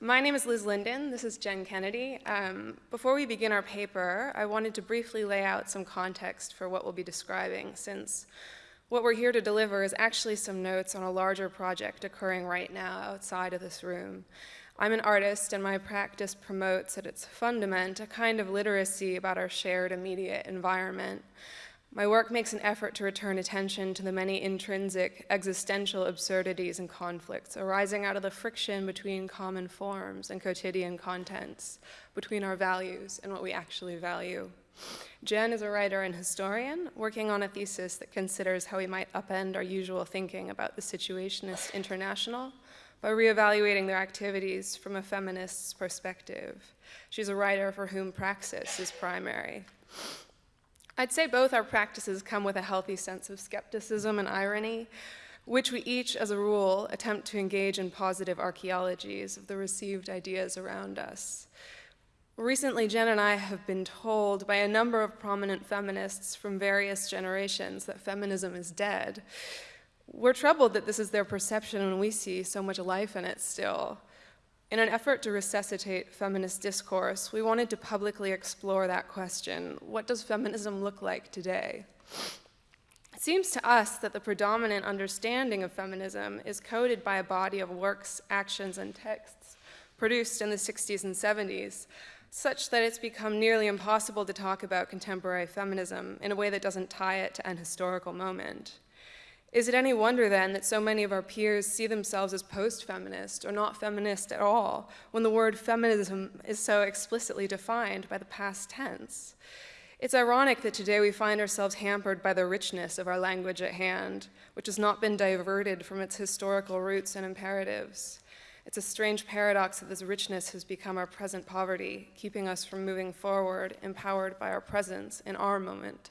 My name is Liz Linden. This is Jen Kennedy. Um, before we begin our paper, I wanted to briefly lay out some context for what we'll be describing, since what we're here to deliver is actually some notes on a larger project occurring right now outside of this room. I'm an artist, and my practice promotes at its fundament a kind of literacy about our shared immediate environment. My work makes an effort to return attention to the many intrinsic existential absurdities and conflicts arising out of the friction between common forms and quotidian contents, between our values and what we actually value. Jen is a writer and historian working on a thesis that considers how we might upend our usual thinking about the Situationist International by reevaluating their activities from a feminist's perspective. She's a writer for whom praxis is primary. I'd say both our practices come with a healthy sense of skepticism and irony, which we each, as a rule, attempt to engage in positive archaeologies of the received ideas around us. Recently, Jen and I have been told by a number of prominent feminists from various generations that feminism is dead. We're troubled that this is their perception when we see so much life in it still. In an effort to resuscitate feminist discourse, we wanted to publicly explore that question what does feminism look like today? It seems to us that the predominant understanding of feminism is coded by a body of works, actions, and texts produced in the 60s and 70s, such that it's become nearly impossible to talk about contemporary feminism in a way that doesn't tie it to an historical moment. Is it any wonder then that so many of our peers see themselves as post-feminist or not feminist at all when the word feminism is so explicitly defined by the past tense? It's ironic that today we find ourselves hampered by the richness of our language at hand, which has not been diverted from its historical roots and imperatives. It's a strange paradox that this richness has become our present poverty, keeping us from moving forward, empowered by our presence in our moment.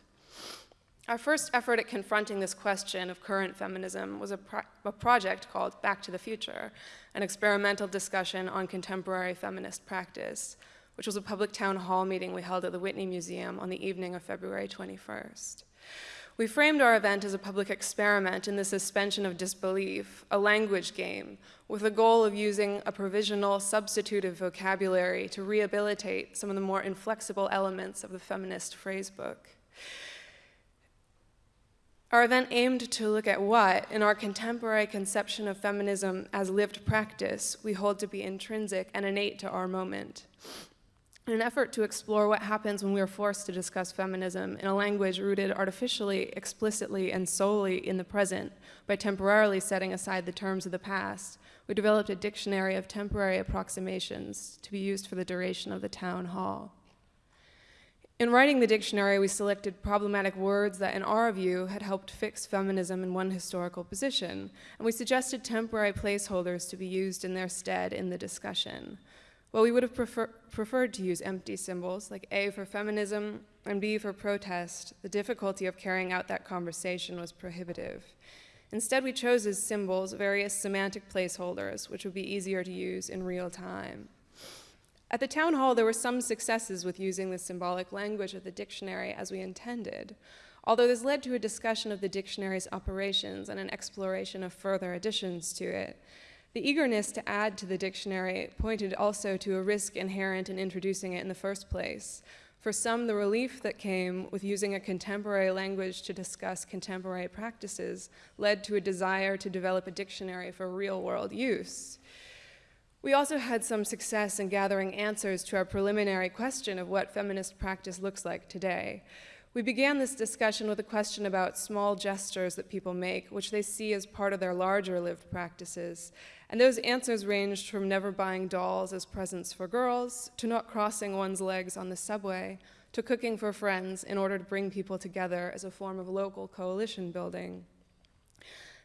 Our first effort at confronting this question of current feminism was a, pro a, project called Back to the Future, an experimental discussion on contemporary feminist practice, which was a public town hall meeting we held at the Whitney Museum on the evening of February 21st. We framed our event as a public experiment in the suspension of disbelief, a language game, with the goal of using a provisional substitutive vocabulary to rehabilitate some of the more inflexible elements of the feminist phrasebook. Our event aimed to look at what, in our contemporary conception of feminism as lived practice, we hold to be intrinsic and innate to our moment. In an effort to explore what happens when we are forced to discuss feminism in a language rooted artificially, explicitly, and solely in the present by temporarily setting aside the terms of the past, we developed a dictionary of temporary approximations to be used for the duration of the town hall. In writing the dictionary, we selected problematic words that, in our view, had helped fix feminism in one historical position, and we suggested temporary placeholders to be used in their stead in the discussion. While we would have prefer preferred to use empty symbols, like A for feminism and B for protest, the difficulty of carrying out that conversation was prohibitive. Instead, we chose as symbols various semantic placeholders, which would be easier to use in real time. At the town hall, there were some successes with using the symbolic language of the dictionary as we intended, although this led to a discussion of the dictionary's operations and an exploration of further additions to it. The eagerness to add to the dictionary pointed also to a risk inherent in introducing it in the first place. For some, the relief that came with using a contemporary language to discuss contemporary practices led to a desire to develop a dictionary for real world use. We also had some success in gathering answers to our preliminary question of what feminist practice looks like today. We began this discussion with a question about small gestures that people make, which they see as part of their larger lived practices. And those answers ranged from never buying dolls as presents for girls, to not crossing one's legs on the subway, to cooking for friends in order to bring people together as a form of local coalition building.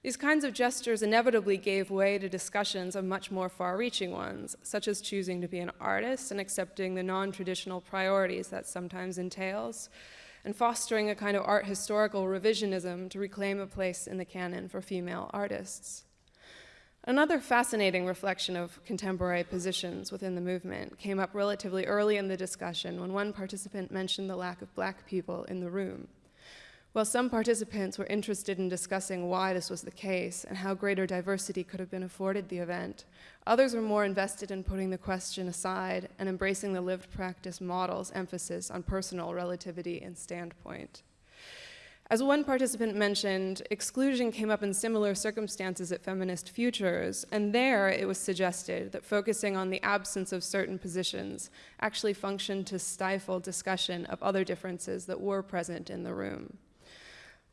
These kinds of gestures inevitably gave way to discussions of much more far-reaching ones, such as choosing to be an artist and accepting the non-traditional priorities that sometimes entails, and fostering a kind of art historical revisionism to reclaim a place in the canon for female artists. Another fascinating reflection of contemporary positions within the movement came up relatively early in the discussion when one participant mentioned the lack of black people in the room. While some participants were interested in discussing why this was the case and how greater diversity could have been afforded the event, others were more invested in putting the question aside and embracing the lived practice model's emphasis on personal relativity and standpoint. As one participant mentioned, exclusion came up in similar circumstances at Feminist Futures, and there it was suggested that focusing on the absence of certain positions actually functioned to stifle discussion of other differences that were present in the room.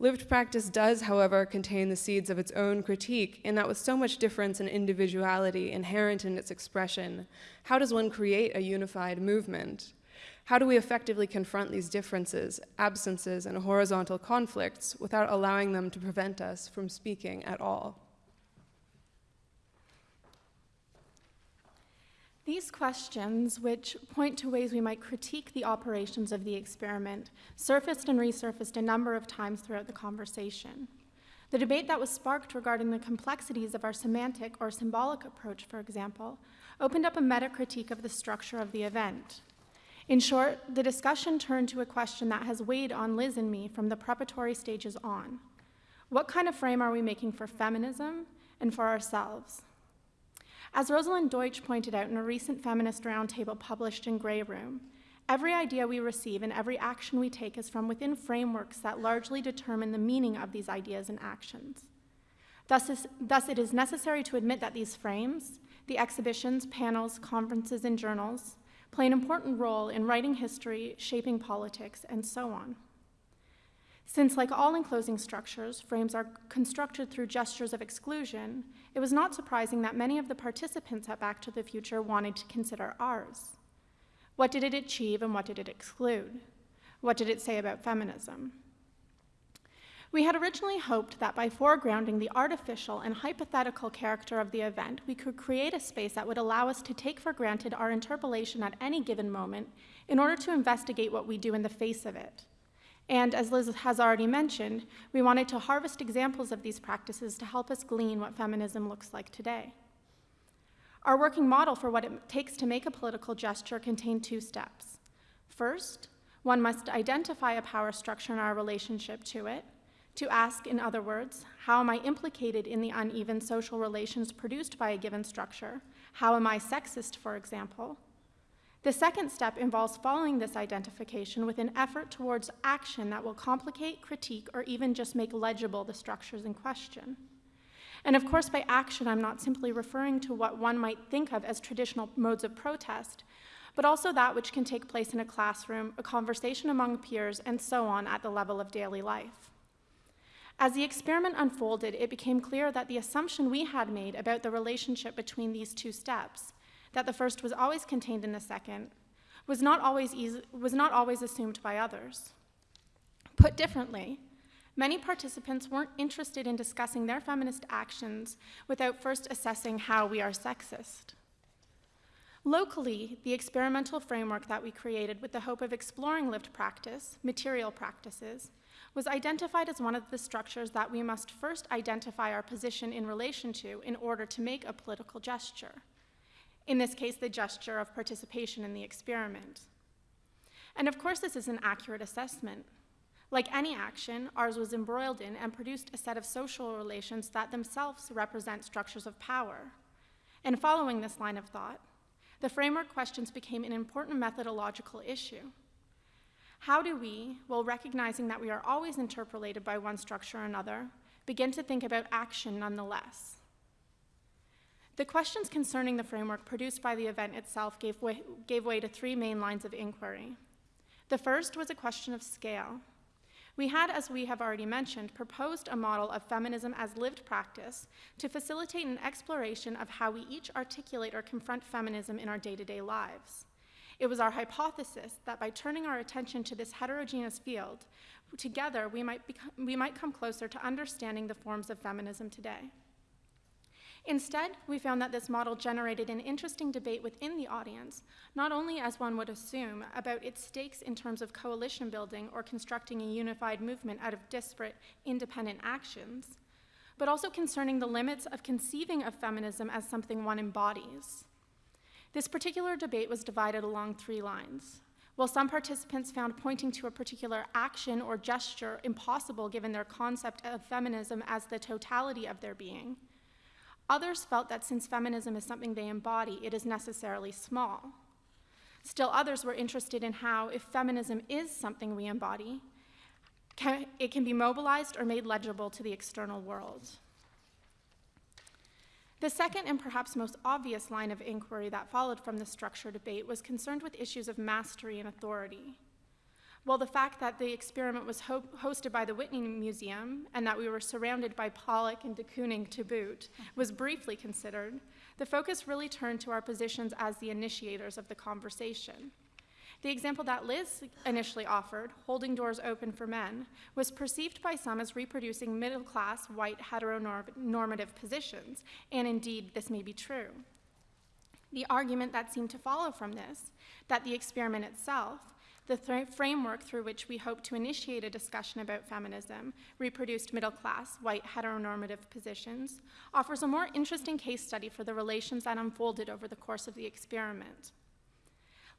Lived practice does, however, contain the seeds of its own critique, in that with so much difference and individuality inherent in its expression, how does one create a unified movement? How do we effectively confront these differences, absences, and horizontal conflicts without allowing them to prevent us from speaking at all? These questions, which point to ways we might critique the operations of the experiment, surfaced and resurfaced a number of times throughout the conversation. The debate that was sparked regarding the complexities of our semantic or symbolic approach, for example, opened up a meta critique of the structure of the event. In short, the discussion turned to a question that has weighed on Liz and me from the preparatory stages on. What kind of frame are we making for feminism and for ourselves? As Rosalyn Deutsche pointed out in a recent feminist roundtable published in Grey Room, every idea we receive and every action we take is from within frameworks that largely determine the meaning of these ideas and actions. Thus, is, thus, it is necessary to admit that these frames, the exhibitions, panels, conferences, and journals, play an important role in writing history, shaping politics, and so on. Since, like all enclosing structures, frames are constructed through gestures of exclusion, it was not surprising that many of the participants at Back to the Future wanted to consider ours. What did it achieve and what did it exclude? What did it say about feminism? We had originally hoped that by foregrounding the artificial and hypothetical character of the event, we could create a space that would allow us to take for granted our interpolation at any given moment in order to investigate what we do in the face of it. And as Liz has already mentioned, we wanted to harvest examples of these practices to help us glean what feminism looks like today. Our working model for what it takes to make a political gesture contained two steps. First, one must identify a power structure in our relationship to it, to ask, in other words, how am I implicated in the uneven social relations produced by a given structure? How am I sexist, for example? The second step involves following this identification with an effort towards action that will complicate, critique, or even just make legible the structures in question. And of course, by action, I'm not simply referring to what one might think of as traditional modes of protest, but also that which can take place in a classroom, a conversation among peers, and so on at the level of daily life. As the experiment unfolded, it became clear that the assumption we had made about the relationship between these two steps that the first was always contained in the second, was not always, easy, was not always assumed by others. Put differently, many participants weren't interested in discussing their feminist actions without first assessing how we are sexist. Locally, the experimental framework that we created with the hope of exploring lived practice, material practices, was identified as one of the structures that we must first identify our position in relation to in order to make a political gesture in this case, the gesture of participation in the experiment. And of course, this is an accurate assessment. Like any action, ours was embroiled in and produced a set of social relations that themselves represent structures of power. And following this line of thought, the framework questions became an important methodological issue. How do we, while recognizing that we are always interpolated by one structure or another, begin to think about action nonetheless? The questions concerning the framework produced by the event itself gave way, gave way to three main lines of inquiry. The first was a question of scale. We had, as we have already mentioned, proposed a model of feminism as lived practice to facilitate an exploration of how we each articulate or confront feminism in our day to day lives. It was our hypothesis that by turning our attention to this heterogeneous field, together we might, we might come closer to understanding the forms of feminism today. Instead, we found that this model generated an interesting debate within the audience, not only as one would assume about its stakes in terms of coalition building or constructing a unified movement out of disparate, independent actions, but also concerning the limits of conceiving of feminism as something one embodies. This particular debate was divided along three lines. While some participants found pointing to a particular action or gesture impossible given their concept of feminism as the totality of their being, others felt that since feminism is something they embody, it is necessarily small. Still, others were interested in how, if feminism is something we embody, can, it can be mobilized or made legible to the external world. The second and perhaps most obvious line of inquiry that followed from the structure debate was concerned with issues of mastery and authority. While the fact that the experiment was ho hosted by the Whitney Museum and that we were surrounded by Pollock and de Kooning to boot was briefly considered, the focus really turned to our positions as the initiators of the conversation. The example that Liz initially offered, holding doors open for men, was perceived by some as reproducing middle class, white, heteronormative positions, and indeed, this may be true. The argument that seemed to follow from this, that the experiment itself, the th framework through which we hope to initiate a discussion about feminism, reproduced middle class, white, heteronormative positions, offers a more interesting case study for the relations that unfolded over the course of the experiment.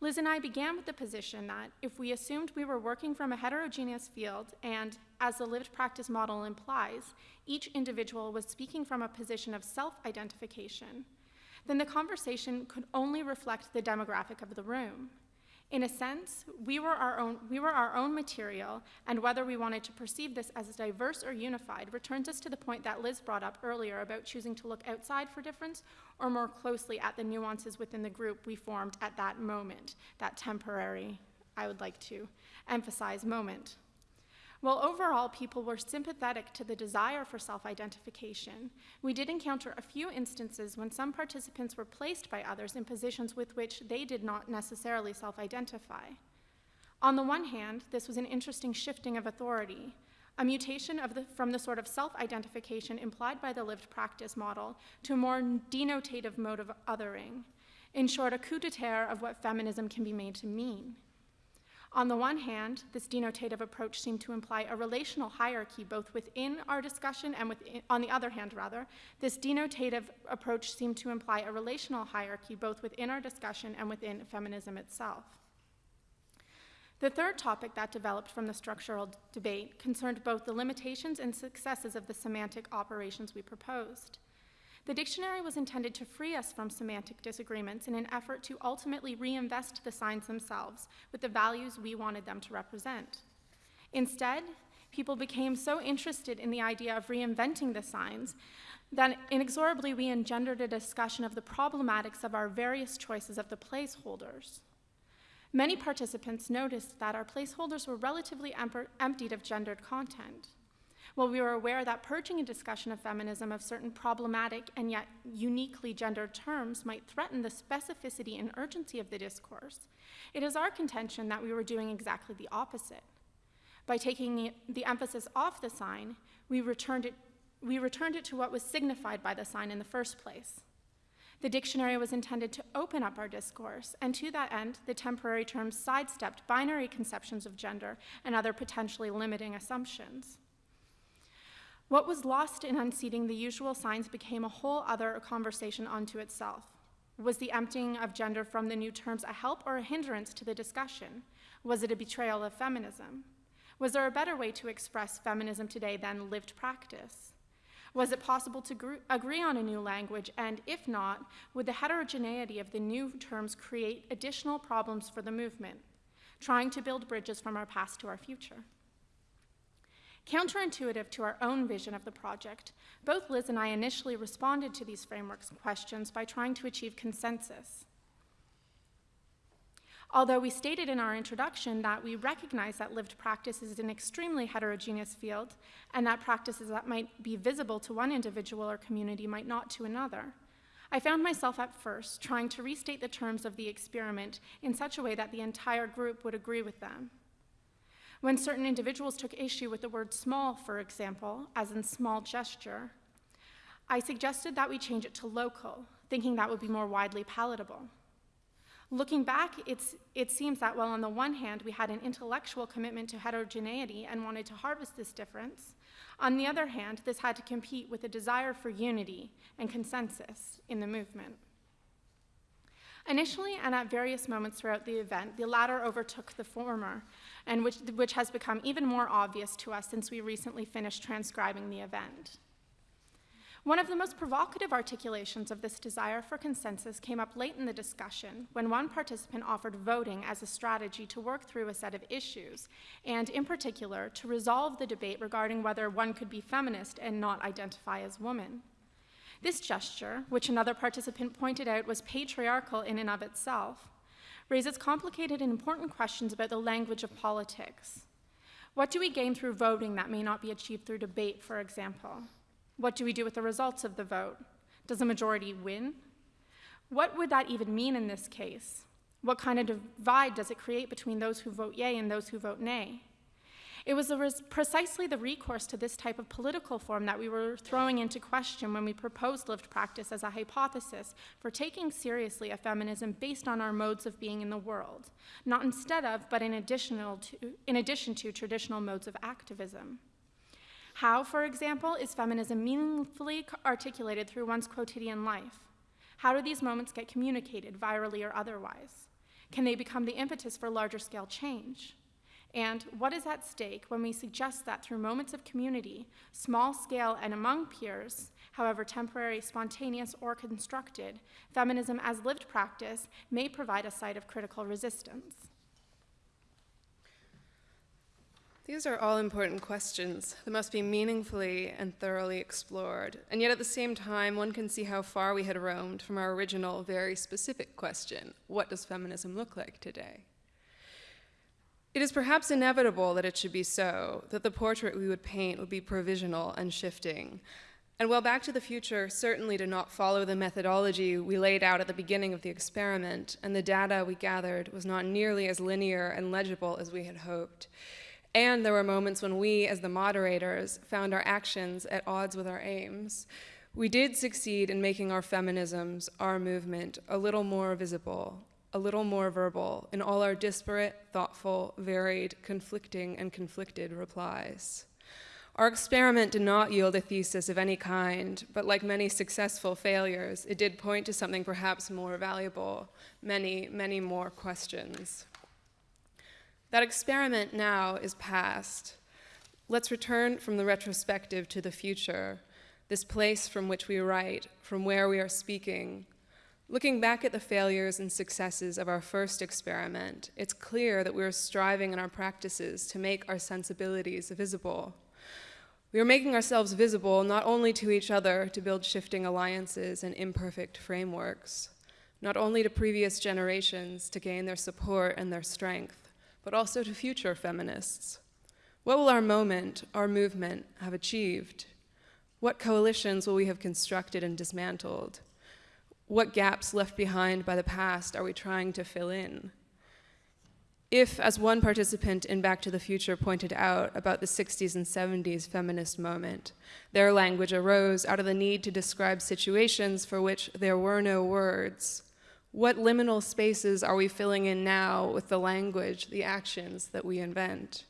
Liz and I began with the position that if we assumed we were working from a heterogeneous field and, as the lived practice model implies, each individual was speaking from a position of self identification, then the conversation could only reflect the demographic of the room. In a sense, we were, our own, we were our own material, and whether we wanted to perceive this as diverse or unified returns us to the point that Liz brought up earlier about choosing to look outside for difference or more closely at the nuances within the group we formed at that moment, that temporary, I would like to emphasize, moment. While overall people were sympathetic to the desire for self identification, we did encounter a few instances when some participants were placed by others in positions with which they did not necessarily self identify. On the one hand, this was an interesting shifting of authority, a mutation the, from the sort of self identification implied by the lived practice model to a more denotative mode of othering. In short, a coup d'etat of what feminism can be made to mean. On the one hand, this denotative approach seemed to imply a relational hierarchy both within our discussion and within, on the other hand, rather, this denotative approach seemed to imply a relational hierarchy both within our discussion and within feminism itself. The third topic that developed from the structural debate concerned both the limitations and successes of the semantic operations we proposed. The dictionary was intended to free us from semantic disagreements in an effort to ultimately reinvest the signs themselves with the values we wanted them to represent. Instead, people became so interested in the idea of reinventing the signs that inexorably we engendered a discussion of the problematics of our various choices of the placeholders. Many participants noticed that our placeholders were relatively emptied of gendered content. While we were aware that purging a discussion of feminism of certain problematic and yet uniquely gendered terms might threaten the specificity and urgency of the discourse, it is our contention that we were doing exactly the opposite. By taking the emphasis off the sign, we returned it, we returned it to what was signified by the sign in the first place. The dictionary was intended to open up our discourse, and to that end, the temporary terms sidestepped binary conceptions of gender and other potentially limiting assumptions. What was lost in unseating the usual signs became a whole other conversation unto itself. Was the emptying of gender from the new terms a help or a hindrance to the discussion? Was it a betrayal of feminism? Was there a better way to express feminism today than lived practice? Was it possible to agree on a new language? And if not, would the heterogeneity of the new terms create additional problems for the movement, trying to build bridges from our past to our future? Counterintuitive to our own vision of the project, both Liz and I initially responded to these frameworks questions by trying to achieve consensus. Although we stated in our introduction that we recognize that lived practice is an extremely heterogeneous field and that practices that might be visible to one individual or community might not to another, I found myself at first trying to restate the terms of the experiment in such a way that the entire group would agree with them. When certain individuals took issue with the word small, for example, as in small gesture, I suggested that we change it to local, thinking that would be more widely palatable. Looking back, it seems that while on the one hand we had an intellectual commitment to heterogeneity and wanted to harvest this difference, on the other hand, this had to compete with a desire for unity and consensus in the movement. Initially, and at various moments throughout the event, the latter overtook the former, and which, which has become even more obvious to us since we recently finished transcribing the event. One of the most provocative articulations of this desire for consensus came up late in the discussion when one participant offered voting as a strategy to work through a set of issues, and in particular, to resolve the debate regarding whether one could be feminist and not identify as woman. This gesture, which another participant pointed out was patriarchal in and of itself, raises complicated and important questions about the language of politics. What do we gain through voting that may not be achieved through debate, for example? What do we do with the results of the vote? Does a majority win? What would that even mean in this case? What kind of divide does it create between those who vote yea and those who vote nay? It was precisely the recourse to this type of political form that we were throwing into question when we proposed lived practice as a hypothesis for taking seriously a feminism based on our modes of being in the world, not instead of, but in, additional to, in addition to traditional modes of activism. How, for example, is feminism meaningfully articulated through one's quotidian life? How do these moments get communicated, virally or otherwise? Can they become the impetus for larger scale change? And what is at stake when we suggest that through moments of community, small scale and among peers, however temporary, spontaneous, or constructed, feminism as lived practice may provide a site of critical resistance? These are all important questions that must be meaningfully and thoroughly explored. And yet, at the same time, one can see how far we had roamed from our original, very specific question what does feminism look like today? It is perhaps inevitable that it should be so, that the portrait we would paint would be provisional and shifting. And while Back to the Future certainly did not follow the methodology we laid out at the beginning of the experiment, and the data we gathered was not nearly as linear and legible as we had hoped, and there were moments when we, as the moderators, found our actions at odds with our aims. We did succeed in making our feminisms, our movement, a little more visible, a little more verbal in all our disparate, thoughtful, varied, conflicting, and conflicted replies. Our experiment did not yield a thesis of any kind, but like many successful failures, it did point to something perhaps more valuable, many, many more questions. That experiment now is past. Let's return from the retrospective to the future, this place from which we write, from where we are speaking. Looking back at the failures and successes of our first experiment, it's clear that we are striving in our practices to make our sensibilities visible. We are making ourselves visible not only to each other to build shifting alliances and imperfect frameworks, not only to previous generations to gain their support and their strength, but also to future feminists. What will our moment, our movement, have achieved? What coalitions will we have constructed and dismantled? What gaps left behind by the past are we trying to fill in? If, as one participant in Back to the Future pointed out about the 60s and 70s feminist moment, their language arose out of the need to describe situations for which there were no words, what liminal spaces are we filling in now with the language, the actions that we invent?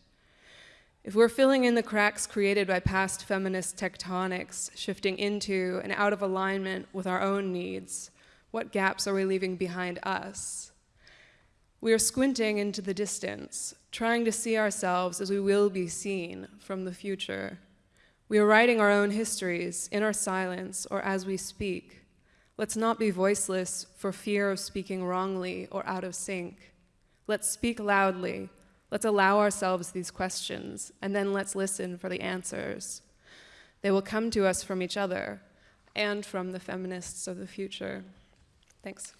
If we're filling in the cracks created by past feminist tectonics, shifting into and out of alignment with our own needs, what gaps are we leaving behind us? We are squinting into the distance, trying to see ourselves as we will be seen from the future. We are writing our own histories in our silence or as we speak. Let's not be voiceless for fear of speaking wrongly or out of sync. Let's speak loudly. Let's allow ourselves these questions, and then let's listen for the answers. They will come to us from each other and from the feminists of the future. Thanks.